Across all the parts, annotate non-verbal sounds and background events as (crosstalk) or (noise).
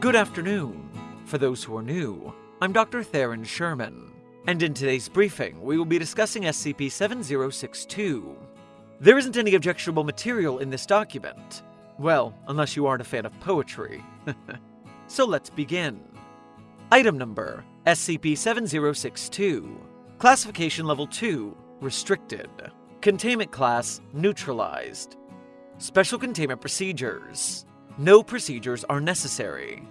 Good afternoon. For those who are new, I'm Dr. Theron Sherman, and in today's briefing, we will be discussing SCP 7062. There isn't any objectionable material in this document. Well, unless you aren't a fan of poetry. (laughs) so let's begin. Item number SCP 7062. Classification Level 2 Restricted. Containment Class Neutralized. Special Containment Procedures. No procedures are necessary.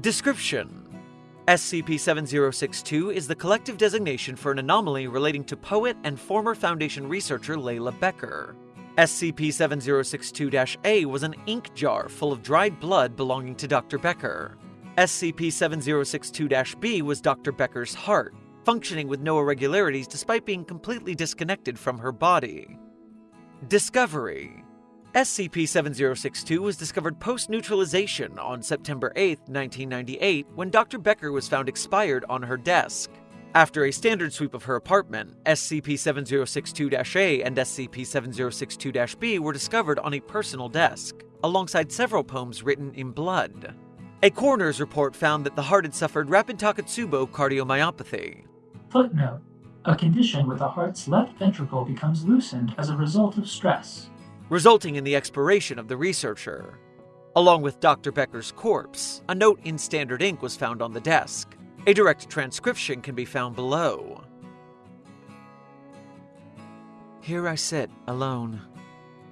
Description SCP 7062 is the collective designation for an anomaly relating to poet and former Foundation researcher Layla Becker. SCP 7062 A was an ink jar full of dried blood belonging to Dr. Becker. SCP 7062 B was Dr. Becker's heart, functioning with no irregularities despite being completely disconnected from her body. Discovery SCP-7062 was discovered post-neutralization on September 8, 1998, when Dr. Becker was found expired on her desk. After a standard sweep of her apartment, SCP-7062-A and SCP-7062-B were discovered on a personal desk, alongside several poems written in blood. A coroner's report found that the heart had suffered rapid Takotsubo cardiomyopathy. Footnote A condition where the heart's left ventricle becomes loosened as a result of stress resulting in the expiration of the researcher. Along with Dr. Becker's corpse, a note in standard ink was found on the desk. A direct transcription can be found below. Here I sit, alone.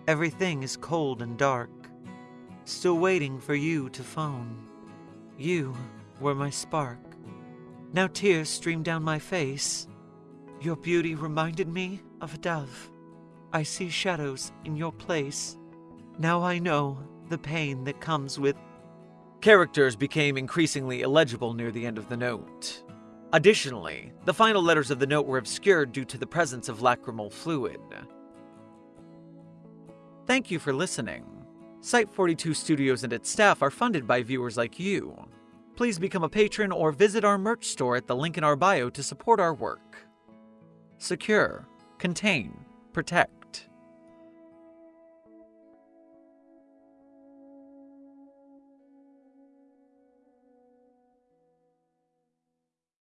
Everything is cold and dark. Still waiting for you to phone. You were my spark. Now tears stream down my face. Your beauty reminded me of a dove. I see shadows in your place. Now I know the pain that comes with. Characters became increasingly illegible near the end of the note. Additionally, the final letters of the note were obscured due to the presence of lacrimal fluid. Thank you for listening. Site 42 Studios and its staff are funded by viewers like you. Please become a patron or visit our merch store at the link in our bio to support our work. Secure, contain, protect.